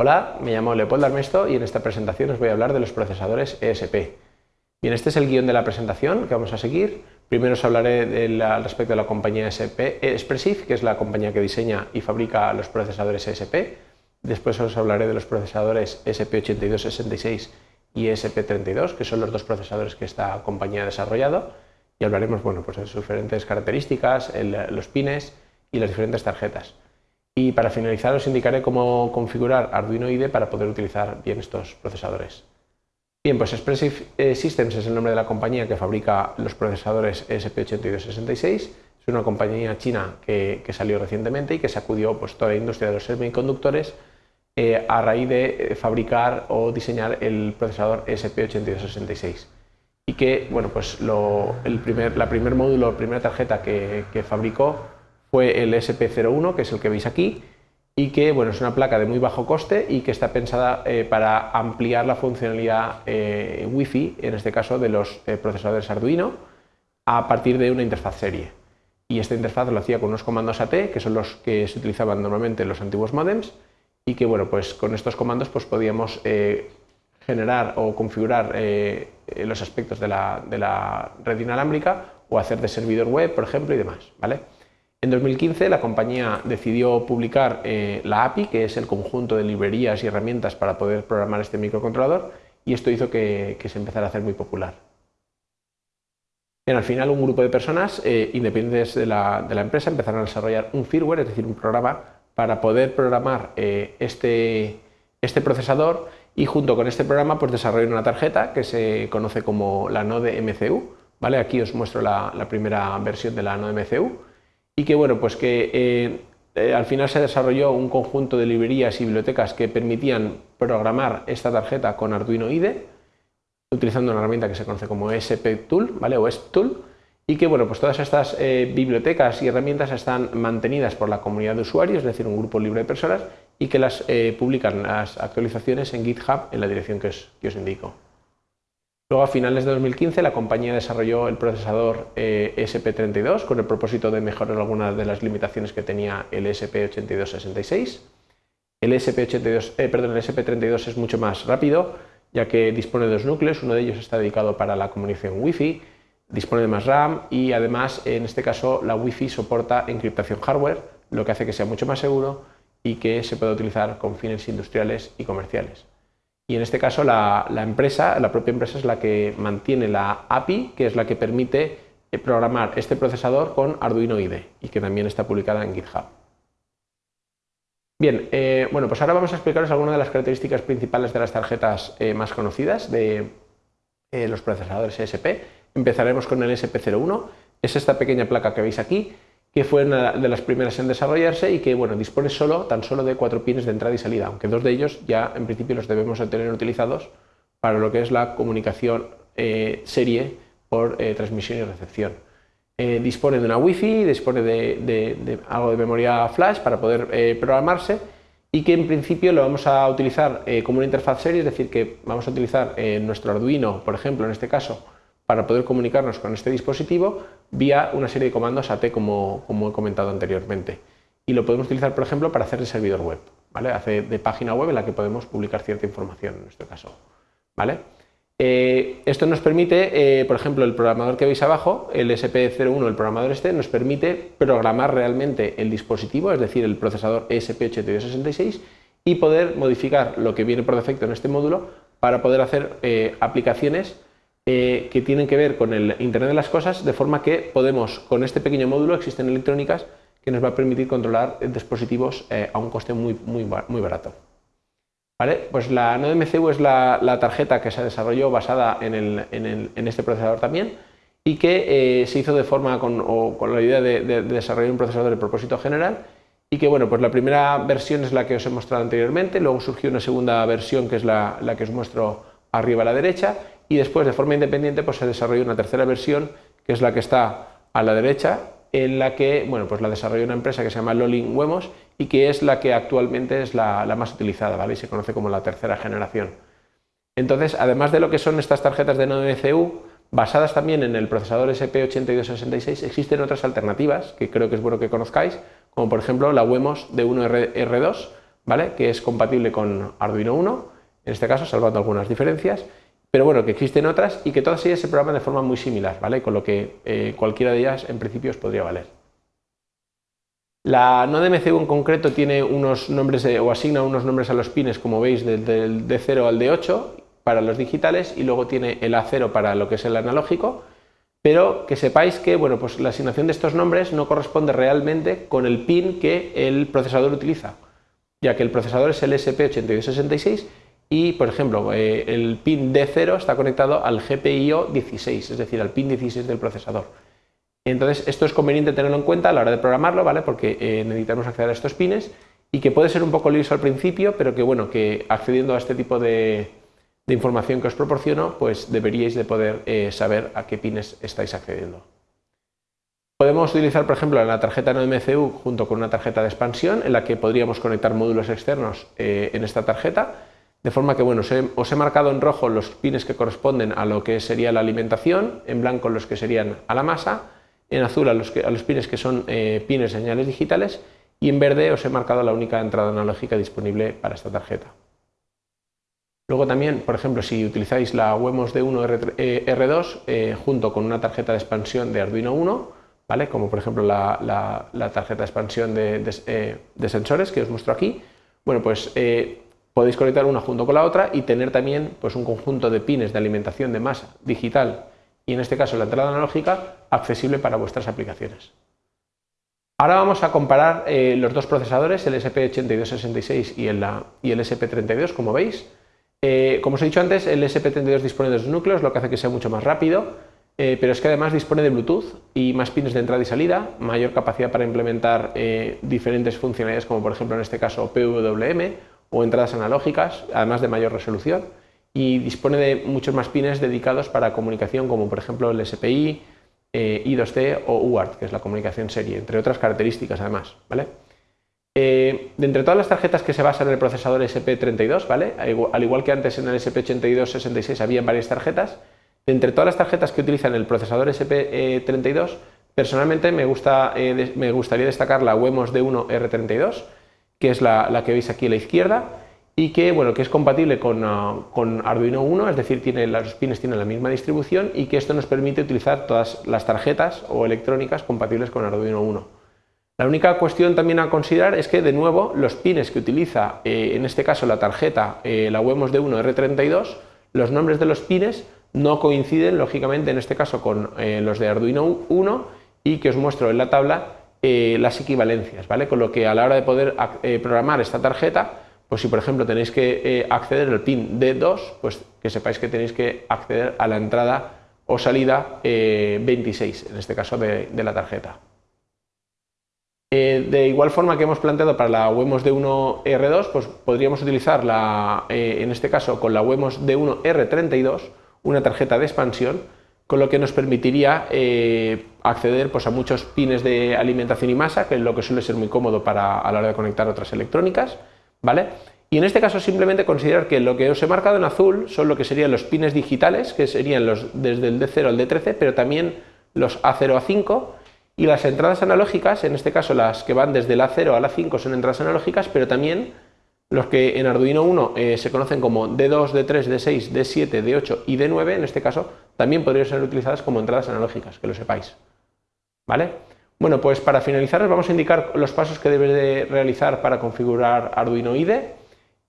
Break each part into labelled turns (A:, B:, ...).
A: Hola, me llamo Leopoldo Armesto y en esta presentación os voy a hablar de los procesadores ESP. Bien, este es el guion de la presentación que vamos a seguir. Primero os hablaré al respecto de la compañía ESP Expressive, que es la compañía que diseña y fabrica los procesadores ESP. Después os hablaré de los procesadores ESP8266 y ESP32, que son los dos procesadores que esta compañía ha desarrollado. Y hablaremos bueno, pues de sus diferentes características, los pines y las diferentes tarjetas. Y para finalizar os indicaré cómo configurar Arduino IDE para poder utilizar bien estos procesadores. Bien, pues Expressive eh, Systems es el nombre de la compañía que fabrica los procesadores ESP8266. Es una compañía china que, salió recientemente y que sacudió pues, toda la industria de los semiconductores eh, a raíz de eh, fabricar o diseñar el procesador ESP8266 y que bueno, pues el primer, la primer módulo, la primera tarjeta que, que fabricó fue el SP01, que es el que veis aquí, y que bueno, es una placa de muy bajo coste y que está pensada eh, para ampliar la funcionalidad eh, Wi-Fi, en este caso de los eh, procesadores Arduino, a partir de una interfaz serie. Y esta interfaz lo hacía con unos comandos AT, que son los que se utilizaban normalmente en los antiguos modems, y que bueno, pues con estos comandos pues podíamos generar o configurar los aspectos de la, de la red inalámbrica o hacer de servidor web, por ejemplo, y demás. ¿vale? En 2015 la compañía decidió publicar eh, la API, que es el conjunto de librerías y herramientas para poder programar este microcontrolador, y esto hizo que, se empezara a hacer muy popular. al final un grupo de personas eh, independientes de la, empresa empezaron a desarrollar un firmware, es decir, un programa para poder programar eh, este, este, procesador y junto con este programa pues desarrollaron una tarjeta que se conoce como la Node MCU. ¿vale? Aquí os muestro la primera versión de la Node MCU y que bueno, pues que eh, eh, al final se desarrolló un conjunto de librerías y bibliotecas que permitían programar esta tarjeta con Arduino IDE utilizando una herramienta que se conoce como SP Tool ¿vale? o Tool y que bueno, pues todas estas eh, bibliotecas y herramientas están mantenidas por la comunidad de usuarios, es decir, un grupo libre de personas y que las publican las actualizaciones en GitHub en la dirección que os indico. Luego, a finales de 2015, la compañía desarrolló el procesador eh, SP32 con el propósito de mejorar algunas de las limitaciones que tenía el SP8266. El, SP82, eh, el SP32 es mucho más rápido, ya que dispone de dos núcleos, uno de ellos está dedicado para la comunicación Wi-Fi, dispone de más RAM y además, en este caso, la Wi-Fi soporta encriptación hardware, lo que hace que sea mucho más seguro y que se pueda utilizar con fines industriales y comerciales. Y en este caso la, empresa, la propia empresa es la que mantiene la API, que es la que permite eh, programar este procesador con Arduino IDE y que también está publicada en GitHub. Bien, eh, bueno, pues ahora vamos a explicaros algunas de las características principales de las tarjetas eh, más conocidas de los procesadores ESP. Empezaremos con el SP01, es esta pequeña placa que veis aquí, que fue una de las primeras en desarrollarse y que bueno, dispone solo, tan solo de cuatro pines de entrada y salida, aunque dos de ellos ya en principio los debemos tener utilizados para lo que es la comunicación eh, serie por eh, transmisión y recepción. Eh, dispone de una Wi-Fi, dispone de, algo de memoria flash para poder programarse y que en principio lo vamos a utilizar como una interfaz serie, es decir, que vamos a utilizar nuestro Arduino, por ejemplo, en este caso, para poder comunicarnos con este dispositivo vía una serie de comandos AT como, como he comentado anteriormente. Y lo podemos utilizar, por ejemplo, para hacer de servidor web, ¿vale? Hace de página web en la que podemos publicar cierta información en nuestro caso. ¿vale? Eh, esto nos permite, eh, por ejemplo, el programador que veis abajo, el SP01, el programador este, nos permite programar realmente el dispositivo, es decir, el procesador ESP8266 y poder modificar lo que viene por defecto en este módulo para poder hacer eh, aplicaciones eh, que tienen que ver con el Internet de las Cosas, de forma que podemos, con este pequeño módulo, existen electrónicas que nos va a permitir controlar dispositivos eh, a un coste muy, muy, muy barato. ¿Vale? Pues la Node MCU es la, tarjeta que se desarrolló basada en, este procesador también y que eh, se hizo de forma con, la idea de, desarrollar un procesador de propósito general y que bueno, pues la primera versión es la que os he mostrado anteriormente, luego surgió una segunda versión que es la, la que os muestro arriba a la derecha y después de forma independiente pues se desarrolló una tercera versión que es la que está a la derecha en la que bueno, pues la desarrolló una empresa que se llama Lolin Wemos y que es la que actualmente es la, más utilizada ¿vale? y se conoce como la tercera generación. Entonces, además de lo que son estas tarjetas de Node MCU, basadas también en el procesador SP8266, existen otras alternativas que creo que es bueno que conozcáis, como por ejemplo la Wemos D1R2, ¿vale? que es compatible con Arduino 1, en este caso salvando algunas diferencias, pero bueno, que existen otras y que todas ellas se programan de forma muy similar, ¿vale? con lo que eh, cualquiera de ellas en principio os podría valer. La node MCU en concreto tiene unos nombres o asigna unos nombres a los pines, como veis, del D0 al D8 para los digitales y luego tiene el A0 para lo que es el analógico, pero que sepáis que bueno, pues la asignación de estos nombres no corresponde realmente con el pin que el procesador utiliza, ya que el procesador es el SP8266 y, por ejemplo, eh, el pin D0 está conectado al GPIO 16, es decir, al pin 16 del procesador. Entonces, esto es conveniente tenerlo en cuenta a la hora de programarlo, ¿vale? Porque eh, necesitamos acceder a estos pines y que puede ser un poco liso al principio, pero que bueno, que accediendo a este tipo de, información que os proporciono, pues deberíais de poder eh, saber a qué pines estáis accediendo. Podemos utilizar, por ejemplo, la tarjeta no MCU junto con una tarjeta de expansión en la que podríamos conectar módulos externos en esta tarjeta de forma que, bueno, os he, marcado en rojo los pines que corresponden a lo que sería la alimentación, en blanco los que serían a la masa, en azul a los, a los pines que son eh, pines de señales digitales y en verde os he marcado la única entrada analógica disponible para esta tarjeta. Luego también, por ejemplo, si utilizáis la WEMOS D1 R2 eh, junto con una tarjeta de expansión de Arduino 1, ¿vale? como por ejemplo la, tarjeta de expansión de, eh, de, sensores que os muestro aquí, bueno, pues podéis conectar una junto con la otra y tener también pues, un conjunto de pines de alimentación de masa digital y en este caso la entrada analógica accesible para vuestras aplicaciones. Ahora vamos a comparar eh, los dos procesadores, el SP8266 y el, y el SP32, como veis. Eh, como os he dicho antes, el SP32 dispone de dos núcleos, lo que hace que sea mucho más rápido, eh, pero es que además dispone de Bluetooth y más pines de entrada y salida, mayor capacidad para implementar diferentes funcionalidades, como por ejemplo en este caso PWM o entradas analógicas, además de mayor resolución, y dispone de muchos más pines dedicados para comunicación, como por ejemplo el SPI, eh, I2C o UART, que es la comunicación serie, entre otras características además. ¿vale? Eh, de entre todas las tarjetas que se basan en el procesador SP32, ¿vale? al igual que antes en el SP8266 había varias tarjetas, de entre todas las tarjetas que utilizan el procesador SP32, personalmente me, gusta, eh, me gustaría destacar la WEMOS D1 R32, que es la, que veis aquí a la izquierda, y que, bueno, que es compatible con, ah, Arduino 1, es decir, tiene, los pines tienen la misma distribución y que esto nos permite utilizar todas las tarjetas o electrónicas compatibles con Arduino 1. La única cuestión también a considerar es que, de nuevo, los pines que utiliza, eh, en este caso la tarjeta, eh, la WEMOS D1 R32, los nombres de los pines no coinciden, lógicamente, en este caso con eh, los de Arduino 1 y que os muestro en la tabla eh, las equivalencias, ¿vale? Con lo que a la hora de poder eh, programar esta tarjeta, pues si por ejemplo tenéis que eh, acceder al pin D2, pues que sepáis que tenéis que acceder a la entrada o salida 26, en este caso de, la tarjeta. de igual forma que hemos planteado para la WEMOS D1 R2, pues podríamos utilizar la, en este caso con la WEMOS D1 R32 una tarjeta de expansión con lo que nos permitiría eh, acceder pues, a muchos pines de alimentación y masa, que es lo que suele ser muy cómodo para, a la hora de conectar otras electrónicas. ¿vale? Y en este caso simplemente considerar que lo que os he marcado en azul son lo que serían los pines digitales, que serían los desde el D0 al D13, pero también los A0 a 5, y las entradas analógicas, en este caso las que van desde el A0 al A5 son entradas analógicas, pero también los que en Arduino 1 eh, se conocen como D2, D3, D6, D7, D8 y D9, en este caso, también podrían ser utilizadas como entradas analógicas, que lo sepáis. ¿Vale? Bueno, pues para finalizar os vamos a indicar los pasos que debes de realizar para configurar Arduino IDE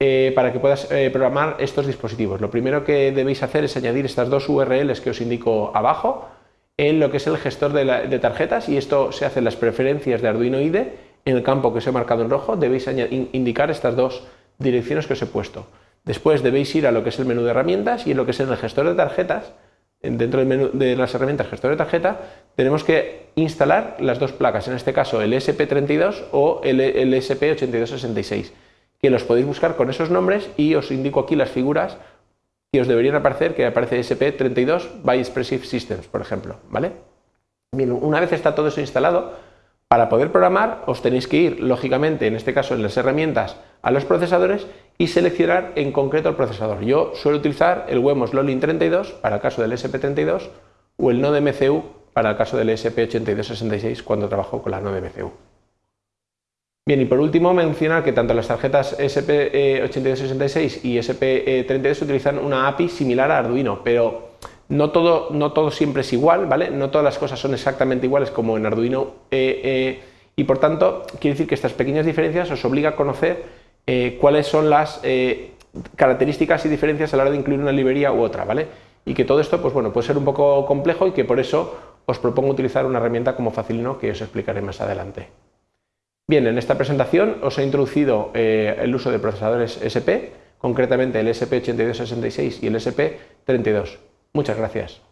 A: eh, para que puedas eh, programar estos dispositivos. Lo primero que debéis hacer es añadir estas dos URLs que os indico abajo en lo que es el gestor de, tarjetas y esto se hace en las preferencias de Arduino IDE en el campo que os he marcado en rojo debéis indicar estas dos direcciones que os he puesto. Después debéis ir a lo que es el menú de herramientas y en lo que es el gestor de tarjetas, dentro del menú de las herramientas gestor de tarjeta, tenemos que instalar las dos placas, en este caso el SP32 o el, SP8266, que los podéis buscar con esos nombres y os indico aquí las figuras que os deberían aparecer, que aparece SP32 by Expressive Systems, por ejemplo. ¿vale? Una vez está todo eso instalado, para poder programar os tenéis que ir, lógicamente, en este caso en las herramientas, a los procesadores y seleccionar en concreto el procesador. Yo suelo utilizar el WEMOS Lolin 32 para el caso del SP32 o el Node MCU para el caso del SP8266 cuando trabajo con la Node MCU. Bien, y por último mencionar que tanto las tarjetas SP8266 y SP32 utilizan una API similar a Arduino, pero no todo, no todo siempre es igual, ¿vale? No todas las cosas son exactamente iguales como en Arduino eh, eh, y por tanto quiere decir que estas pequeñas diferencias os obliga a conocer eh, cuáles son las características y diferencias a la hora de incluir una librería u otra, ¿vale? Y que todo esto pues bueno, puede ser un poco complejo y que por eso os propongo utilizar una herramienta como Facilino que os explicaré más adelante. Bien, en esta presentación os he introducido eh, el uso de procesadores SP, concretamente el SP8266 y el SP32. Muchas gracias.